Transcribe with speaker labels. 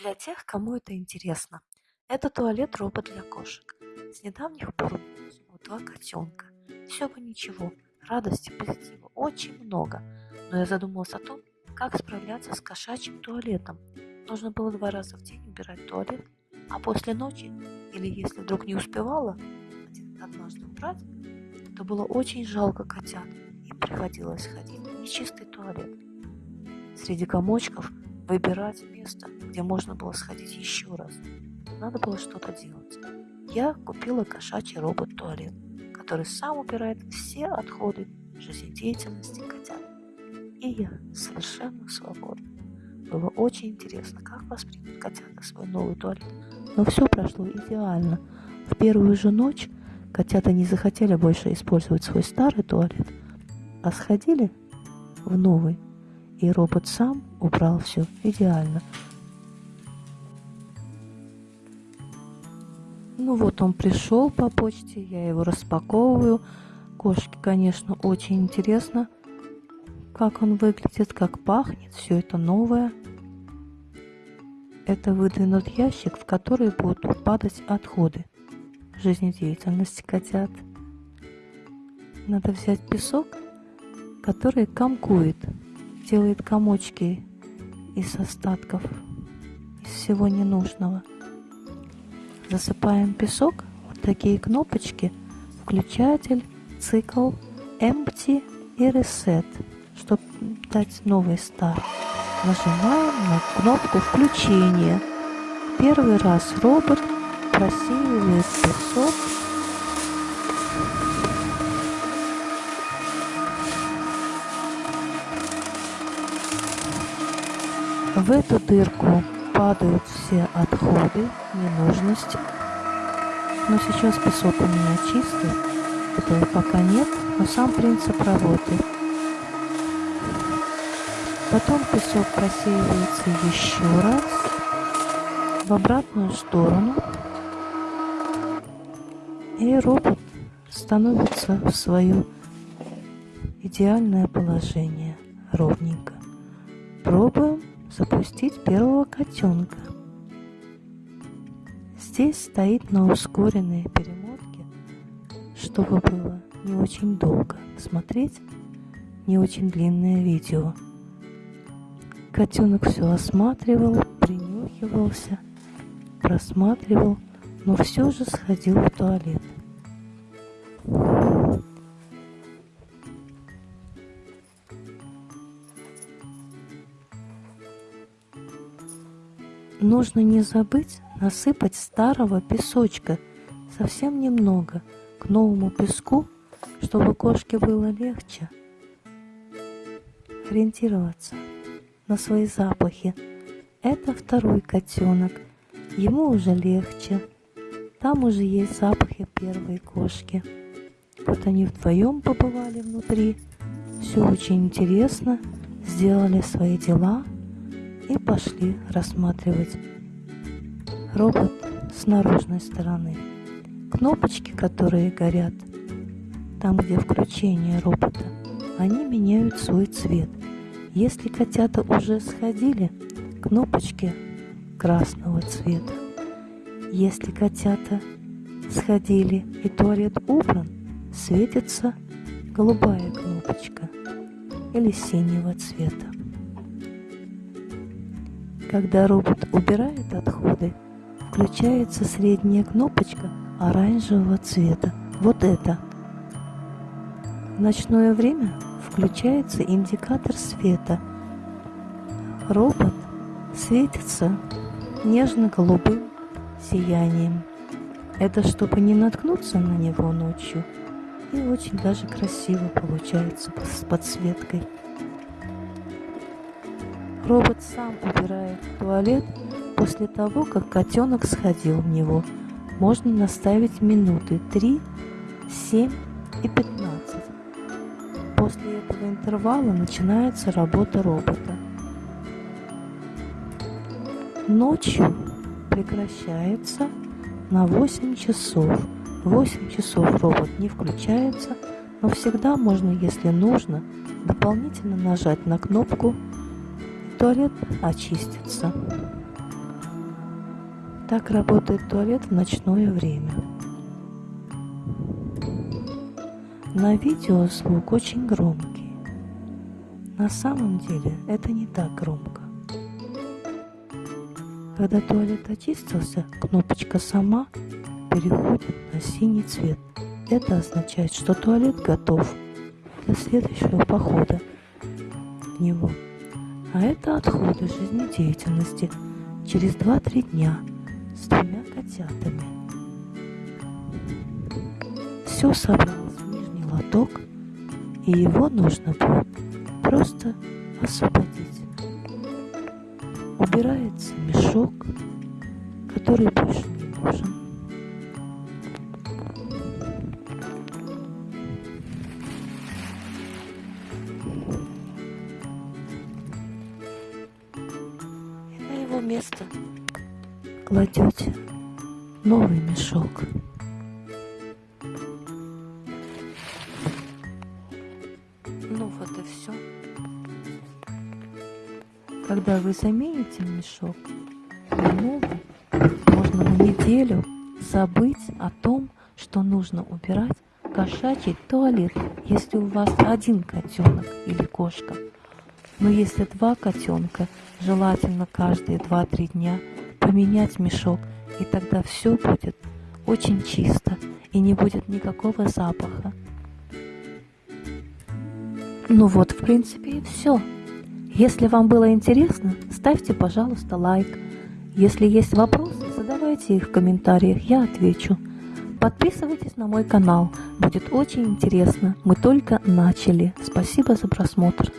Speaker 1: Для тех, кому это интересно, это туалет-робот для кошек. С недавних пор у два котенка. Все бы ничего, радости, позитива очень много. Но я задумалась о том, как справляться с кошачьим туалетом. Нужно было два раза в день убирать туалет, а после ночи, или если вдруг не успевала однажды убрать, то было очень жалко котят, и приходилось ходить в нечистый туалет. Среди комочков выбирать место, где можно было сходить еще раз. Надо было что-то делать. Я купила кошачий робот-туалет, который сам убирает все отходы жизнедеятельности котят. И я совершенно свободна. Было очень интересно, как воспримут котята свой новый туалет. Но все прошло идеально. В первую же ночь котята не захотели больше использовать свой старый туалет, а сходили в новый и робот сам убрал все идеально. Ну вот он пришел по почте, я его распаковываю. Кошке, конечно, очень интересно, как он выглядит, как пахнет, все это новое. Это выдвинут ящик, в который будут падать отходы жизнедеятельности котят. Надо взять песок, который комкует делает комочки из остатков, из всего ненужного. Засыпаем песок, вот такие кнопочки, включатель, цикл, empty и reset, чтобы дать новый старт. Нажимаем на кнопку включения. Первый раз робот просеивает песок В эту дырку падают все отходы, ненужности. Но сейчас песок у меня чистый, этого пока нет, но сам принцип работы. Потом песок просеивается еще раз в обратную сторону. И робот становится в свое идеальное положение ровненько. Пробуем запустить первого котенка. Здесь стоит на ускоренной перемотке, чтобы было не очень долго смотреть не очень длинное видео. Котенок все осматривал, принюхивался, просматривал, но все же сходил в туалет. Нужно не забыть насыпать старого песочка, совсем немного, к новому песку, чтобы кошке было легче ориентироваться на свои запахи. Это второй котенок, ему уже легче. Там уже есть запахи первой кошки. Вот они вдвоем побывали внутри. Все очень интересно, сделали свои дела – и пошли рассматривать робот с наружной стороны. Кнопочки, которые горят там, где включение робота, они меняют свой цвет. Если котята уже сходили, кнопочки красного цвета. Если котята сходили и туалет убран, светится голубая кнопочка или синего цвета. Когда робот убирает отходы, включается средняя кнопочка оранжевого цвета. Вот это. В ночное время включается индикатор света. Робот светится нежно-голубым сиянием. Это чтобы не наткнуться на него ночью. И очень даже красиво получается с подсветкой. Робот сам убирает туалет после того, как котенок сходил в него. Можно наставить минуты 3, 7 и 15. После этого интервала начинается работа робота. Ночью прекращается на 8 часов. 8 часов робот не включается, но всегда можно, если нужно, дополнительно нажать на кнопку туалет очистится. Так работает туалет в ночное время. На видео звук очень громкий. На самом деле это не так громко. Когда туалет очистился, кнопочка сама переходит на синий цвет. Это означает, что туалет готов для следующего похода в него. А это отходы жизнедеятельности через 2-3 дня с двумя котятами. Все собралось в нижний лоток, и его нужно будет просто освободить. Убирается мешок, который больше не нужен. Его место кладете новый мешок. Ну вот и все. Когда вы замените мешок можно на неделю забыть о том, что нужно убирать кошачий туалет, если у вас один котенок или кошка. Но если два котенка, желательно каждые 2-3 дня поменять мешок, и тогда все будет очень чисто и не будет никакого запаха. Ну вот, в принципе, и все. Если вам было интересно, ставьте, пожалуйста, лайк. Если есть вопросы, задавайте их в комментариях, я отвечу. Подписывайтесь на мой канал, будет очень интересно. Мы только начали. Спасибо за просмотр.